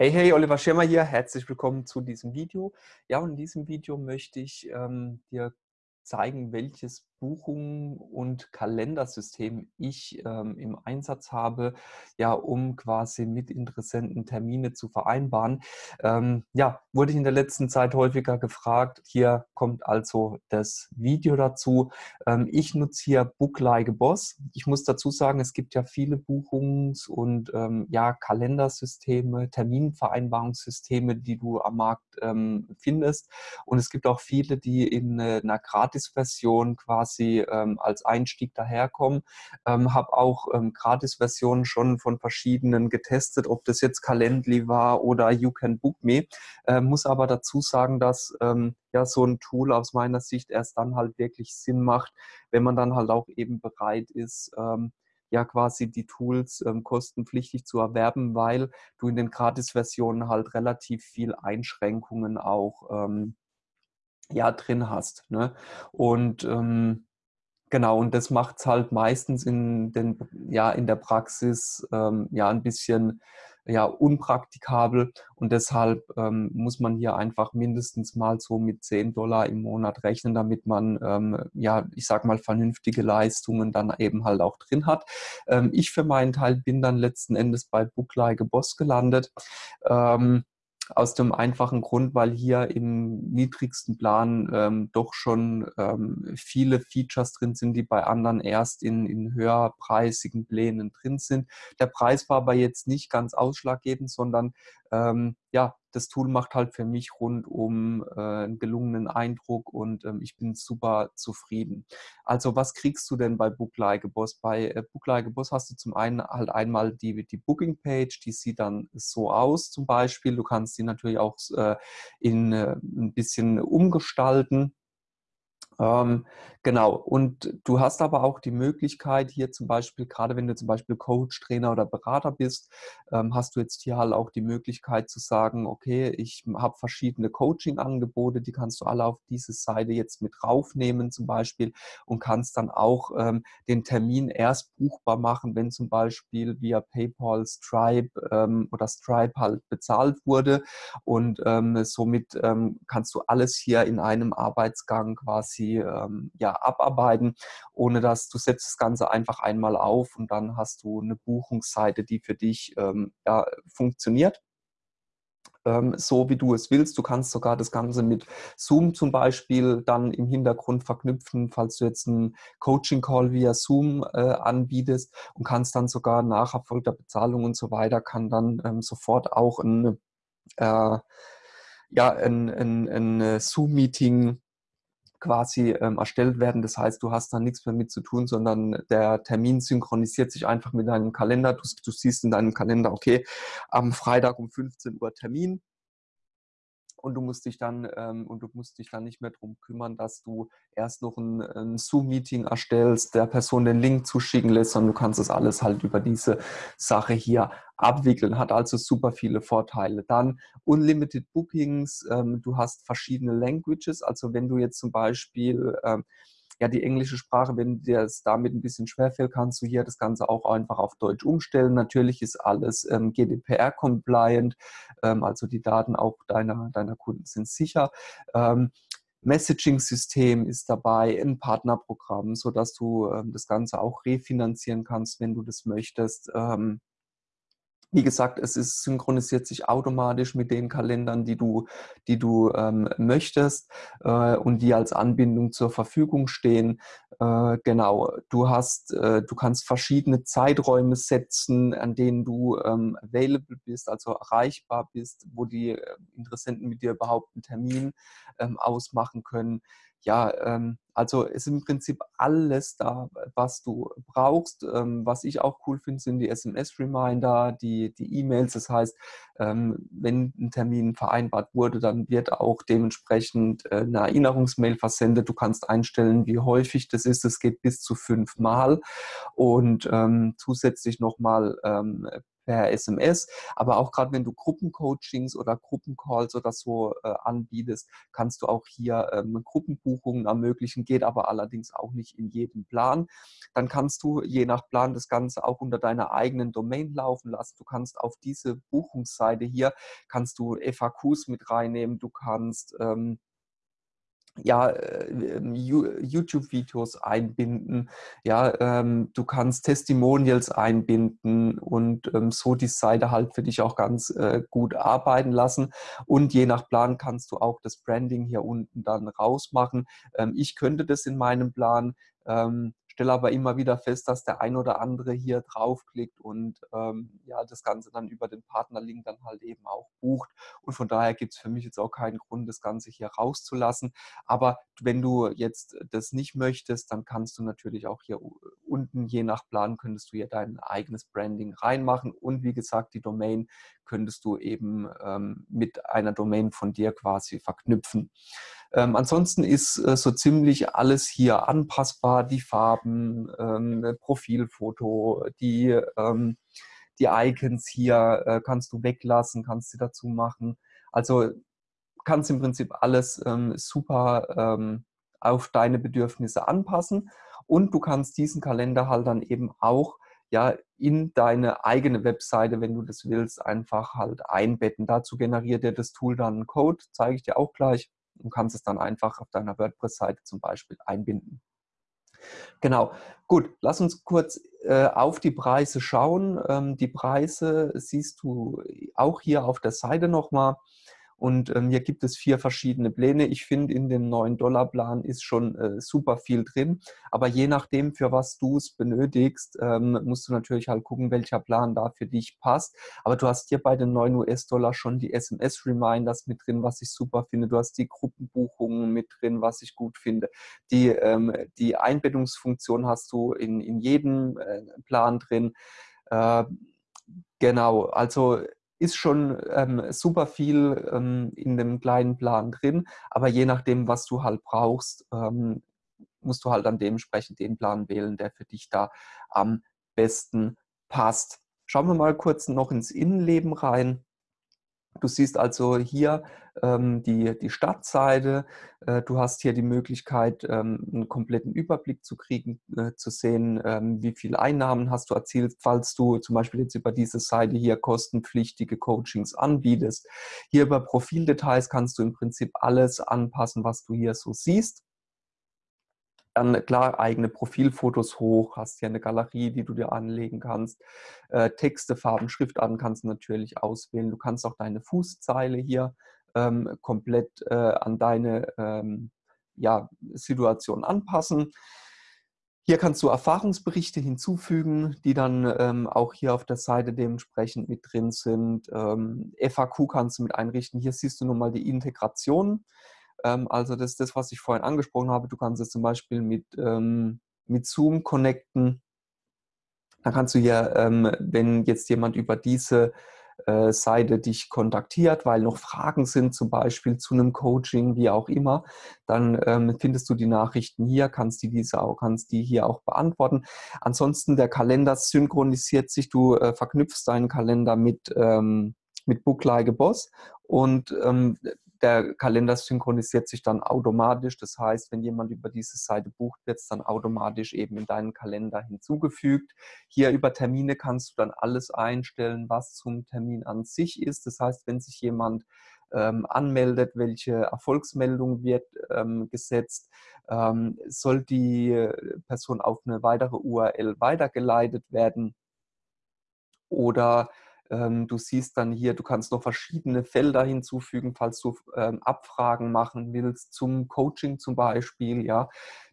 Hey, hey, Oliver Schirmer hier. Herzlich willkommen zu diesem Video. Ja, und in diesem Video möchte ich ähm, dir zeigen, welches Buchungen und Kalendersystem ich ähm, im Einsatz habe, ja, um quasi mit Interessenten Termine zu vereinbaren. Ähm, ja, wurde ich in der letzten Zeit häufiger gefragt. Hier kommt also das Video dazu. Ähm, ich nutze hier Book Like a Boss. Ich muss dazu sagen, es gibt ja viele Buchungs- und ähm, ja, Kalendersysteme, Terminvereinbarungssysteme, die du am Markt ähm, findest. Und es gibt auch viele, die in äh, einer Gratis-Version quasi quasi ähm, als Einstieg daherkommen. Ähm, habe auch ähm, Gratis-Versionen schon von verschiedenen getestet, ob das jetzt Calendly war oder You Can Book Me. Äh, muss aber dazu sagen, dass ähm, ja so ein Tool aus meiner Sicht erst dann halt wirklich Sinn macht, wenn man dann halt auch eben bereit ist, ähm, ja quasi die Tools ähm, kostenpflichtig zu erwerben, weil du in den Gratis-Versionen halt relativ viel Einschränkungen auch ähm, ja drin hast. Ne? Und ähm, genau, und das macht es halt meistens in, den, ja, in der Praxis ähm, ja ein bisschen ja, unpraktikabel und deshalb ähm, muss man hier einfach mindestens mal so mit 10 Dollar im Monat rechnen, damit man, ähm, ja, ich sag mal, vernünftige Leistungen dann eben halt auch drin hat. Ähm, ich für meinen Teil bin dann letzten Endes bei Booklike Boss gelandet. Ähm, aus dem einfachen Grund, weil hier im niedrigsten Plan ähm, doch schon ähm, viele Features drin sind, die bei anderen erst in, in höherpreisigen Plänen drin sind. Der Preis war aber jetzt nicht ganz ausschlaggebend, sondern ähm, ja, das Tool macht halt für mich rundum äh, einen gelungenen Eindruck und ähm, ich bin super zufrieden. Also was kriegst du denn bei Book Like a Boss? Bei äh, Book Like a Boss hast du zum einen halt einmal die, die Booking Page, die sieht dann so aus zum Beispiel. Du kannst die natürlich auch äh, in äh, ein bisschen umgestalten. Ähm, genau, und du hast aber auch die Möglichkeit hier zum Beispiel, gerade wenn du zum Beispiel Coach, Trainer oder Berater bist, ähm, hast du jetzt hier halt auch die Möglichkeit zu sagen, okay, ich habe verschiedene Coaching-Angebote, die kannst du alle auf diese Seite jetzt mit raufnehmen zum Beispiel und kannst dann auch ähm, den Termin erst buchbar machen, wenn zum Beispiel via PayPal, Stripe ähm, oder Stripe halt bezahlt wurde. Und ähm, somit ähm, kannst du alles hier in einem Arbeitsgang quasi ähm, ja, abarbeiten, ohne dass du setzt das Ganze einfach einmal auf und dann hast du eine Buchungsseite, die für dich ähm, ja, funktioniert ähm, so wie du es willst. Du kannst sogar das Ganze mit Zoom zum Beispiel dann im Hintergrund verknüpfen, falls du jetzt einen Coaching-Call via Zoom äh, anbietest und kannst dann sogar nach erfolgter Bezahlung und so weiter, kann dann ähm, sofort auch ein, äh, ja, ein, ein, ein äh, Zoom-Meeting quasi ähm, erstellt werden. Das heißt, du hast da nichts mehr mit zu tun, sondern der Termin synchronisiert sich einfach mit deinem Kalender. Du, du siehst in deinem Kalender, okay, am Freitag um 15 Uhr Termin und du musst dich dann ähm, und du musst dich dann nicht mehr darum kümmern, dass du erst noch ein, ein Zoom-Meeting erstellst, der Person den Link zuschicken lässt, sondern du kannst das alles halt über diese Sache hier abwickeln. Hat also super viele Vorteile. Dann Unlimited Bookings, ähm, du hast verschiedene Languages, also wenn du jetzt zum Beispiel ähm, ja, die englische Sprache, wenn dir es damit ein bisschen schwerfällt, kannst du hier das Ganze auch einfach auf Deutsch umstellen. Natürlich ist alles ähm, GDPR-compliant, ähm, also die Daten auch deiner, deiner Kunden sind sicher. Ähm, Messaging-System ist dabei, ein Partnerprogramm, sodass du ähm, das Ganze auch refinanzieren kannst, wenn du das möchtest. Ähm, wie gesagt, es ist, synchronisiert sich automatisch mit den Kalendern, die du, die du ähm, möchtest äh, und die als Anbindung zur Verfügung stehen. Äh, genau, du hast, äh, du kannst verschiedene Zeiträume setzen, an denen du ähm, available bist, also erreichbar bist, wo die äh, Interessenten mit dir überhaupt einen Termin ähm, ausmachen können ja, ähm, also ist im Prinzip alles da, was du brauchst. Ähm, was ich auch cool finde, sind die SMS-Reminder, die E-Mails. das heißt, ähm, wenn ein Termin vereinbart wurde, dann wird auch dementsprechend äh, eine Erinnerungsmail versendet. Du kannst einstellen, wie häufig das ist. Es geht bis zu fünfmal und ähm, zusätzlich nochmal ähm, per SMS. Aber auch gerade wenn du Gruppencoachings oder Gruppencalls oder so äh, anbietest, kannst du auch hier ähm, Gruppenbuchungen ermöglichen, geht aber allerdings auch nicht in jedem Plan. Dann kannst du je nach Plan das Ganze auch unter deiner eigenen Domain laufen lassen. Du kannst auf diese Buchungsseite hier, kannst du FAQs mit reinnehmen, du kannst ähm, ja, äh, ähm, YouTube-Videos einbinden, ja, ähm, du kannst Testimonials einbinden und ähm, so die Seite halt für dich auch ganz äh, gut arbeiten lassen. Und je nach Plan kannst du auch das Branding hier unten dann rausmachen. Ähm, ich könnte das in meinem Plan, ähm, stelle aber immer wieder fest, dass der ein oder andere hier draufklickt und ähm, ja, das Ganze dann über den Partnerlink dann halt eben auch bucht. Und von daher gibt es für mich jetzt auch keinen Grund, das Ganze hier rauszulassen. Aber wenn du jetzt das nicht möchtest, dann kannst du natürlich auch hier unten, je nach Plan, könntest du hier dein eigenes Branding reinmachen. Und wie gesagt, die Domain könntest du eben ähm, mit einer Domain von dir quasi verknüpfen. Ähm, ansonsten ist äh, so ziemlich alles hier anpassbar, die Farben, ähm, Profilfoto, die, ähm, die Icons hier äh, kannst du weglassen, kannst sie dazu machen. Also kannst im Prinzip alles ähm, super ähm, auf deine Bedürfnisse anpassen und du kannst diesen Kalender halt dann eben auch ja in deine eigene Webseite, wenn du das willst, einfach halt einbetten. Dazu generiert dir das Tool dann einen Code, zeige ich dir auch gleich und kannst es dann einfach auf deiner WordPress-Seite zum Beispiel einbinden. Genau, gut, lass uns kurz äh, auf die Preise schauen. Ähm, die Preise siehst du auch hier auf der Seite nochmal. Und ähm, hier gibt es vier verschiedene Pläne. Ich finde, in dem 9-Dollar-Plan ist schon äh, super viel drin. Aber je nachdem, für was du es benötigst, ähm, musst du natürlich halt gucken, welcher Plan da für dich passt. Aber du hast hier bei den 9 US-Dollar schon die SMS-Reminders mit drin, was ich super finde. Du hast die Gruppenbuchungen mit drin, was ich gut finde. Die, ähm, die Einbettungsfunktion hast du in, in jedem äh, Plan drin. Äh, genau, also ist schon ähm, super viel ähm, in dem kleinen Plan drin, aber je nachdem, was du halt brauchst, ähm, musst du halt dann dementsprechend den Plan wählen, der für dich da am besten passt. Schauen wir mal kurz noch ins Innenleben rein. Du siehst also hier ähm, die, die Stadtseite. Äh, du hast hier die Möglichkeit, ähm, einen kompletten Überblick zu kriegen, äh, zu sehen, ähm, wie viele Einnahmen hast du erzielt, falls du zum Beispiel jetzt über diese Seite hier kostenpflichtige Coachings anbietest. Hier über Profildetails kannst du im Prinzip alles anpassen, was du hier so siehst. Dann klar eigene Profilfotos hoch, hast hier eine Galerie, die du dir anlegen kannst. Äh, Texte, Farben, Schriftarten kannst du natürlich auswählen. Du kannst auch deine Fußzeile hier ähm, komplett äh, an deine ähm, ja, Situation anpassen. Hier kannst du Erfahrungsberichte hinzufügen, die dann ähm, auch hier auf der Seite dementsprechend mit drin sind. Ähm, FAQ kannst du mit einrichten. Hier siehst du nun mal die Integration. Ähm, also das ist das, was ich vorhin angesprochen habe. Du kannst es zum Beispiel mit, ähm, mit Zoom connecten. Dann kannst du hier, ähm, wenn jetzt jemand über diese äh, Seite dich kontaktiert, weil noch Fragen sind, zum Beispiel zu einem Coaching, wie auch immer, dann ähm, findest du die Nachrichten hier, kannst die diese auch, kannst die hier auch beantworten. Ansonsten der Kalender synchronisiert sich, du äh, verknüpfst deinen Kalender mit ähm, mit Book Like a Boss und ähm, der Kalender synchronisiert sich dann automatisch. Das heißt, wenn jemand über diese Seite bucht, wird es dann automatisch eben in deinen Kalender hinzugefügt. Hier über Termine kannst du dann alles einstellen, was zum Termin an sich ist. Das heißt, wenn sich jemand ähm, anmeldet, welche Erfolgsmeldung wird ähm, gesetzt, ähm, soll die Person auf eine weitere URL weitergeleitet werden oder du siehst dann hier, du kannst noch verschiedene Felder hinzufügen, falls du ähm, Abfragen machen willst zum Coaching zum Beispiel. Ja,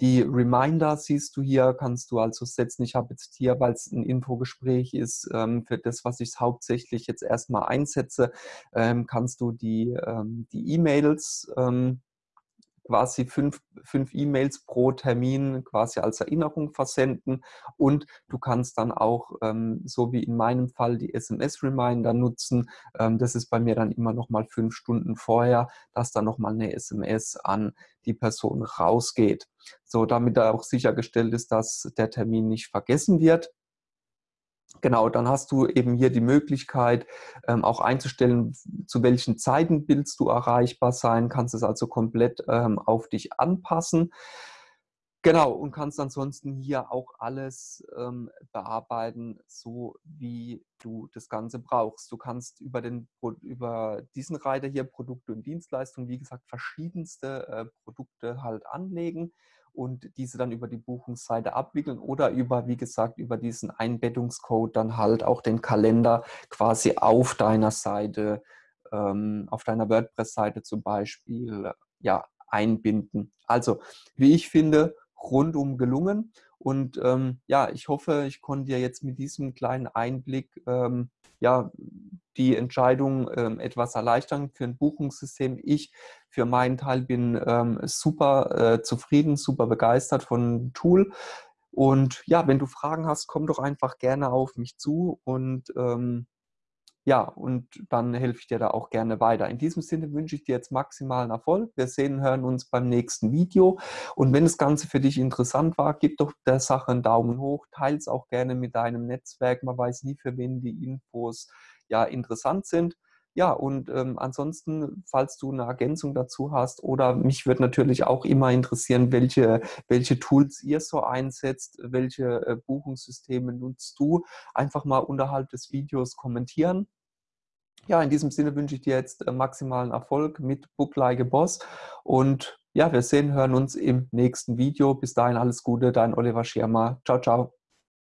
die Reminder siehst du hier, kannst du also setzen. Ich habe jetzt hier, weil es ein Infogespräch ist, ähm, für das, was ich hauptsächlich jetzt erstmal einsetze, kannst du die die E-Mails quasi fünf, fünf E-Mails pro Termin quasi als Erinnerung versenden und du kannst dann auch, ähm, so wie in meinem Fall, die SMS-Reminder nutzen. Ähm, das ist bei mir dann immer noch mal fünf Stunden vorher, dass dann noch mal eine SMS an die Person rausgeht. So, damit da auch sichergestellt ist, dass der Termin nicht vergessen wird. Genau, dann hast du eben hier die Möglichkeit, ähm, auch einzustellen, zu welchen Zeiten willst du erreichbar sein, kannst es also komplett ähm, auf dich anpassen. Genau, und kannst ansonsten hier auch alles ähm, bearbeiten, so wie du das Ganze brauchst. Du kannst über, den, über diesen Reiter hier Produkte und Dienstleistungen, wie gesagt, verschiedenste äh, Produkte halt anlegen und diese dann über die Buchungsseite abwickeln oder über, wie gesagt, über diesen Einbettungscode dann halt auch den Kalender quasi auf deiner Seite, ähm, auf deiner WordPress-Seite zum Beispiel, ja, einbinden. Also, wie ich finde, rundum gelungen. Und ähm, ja, ich hoffe, ich konnte dir jetzt mit diesem kleinen Einblick ähm, ja, die Entscheidung ähm, etwas erleichtern für ein Buchungssystem. Ich für meinen Teil bin ähm, super äh, zufrieden, super begeistert von Tool. Und ja, wenn du Fragen hast, komm doch einfach gerne auf mich zu und ähm, ja, und dann helfe ich dir da auch gerne weiter. In diesem Sinne wünsche ich dir jetzt maximalen Erfolg. Wir sehen und hören uns beim nächsten Video. Und wenn das Ganze für dich interessant war, gib doch der Sache einen Daumen hoch, teile es auch gerne mit deinem Netzwerk. Man weiß nie, für wen die Infos ja interessant sind. Ja, und ähm, ansonsten, falls du eine Ergänzung dazu hast, oder mich würde natürlich auch immer interessieren, welche, welche Tools ihr so einsetzt, welche äh, Buchungssysteme nutzt du, einfach mal unterhalb des Videos kommentieren. Ja, in diesem Sinne wünsche ich dir jetzt äh, maximalen Erfolg mit Book Like a Boss und ja, wir sehen, hören uns im nächsten Video. Bis dahin alles Gute, dein Oliver Schirmer. Ciao, ciao.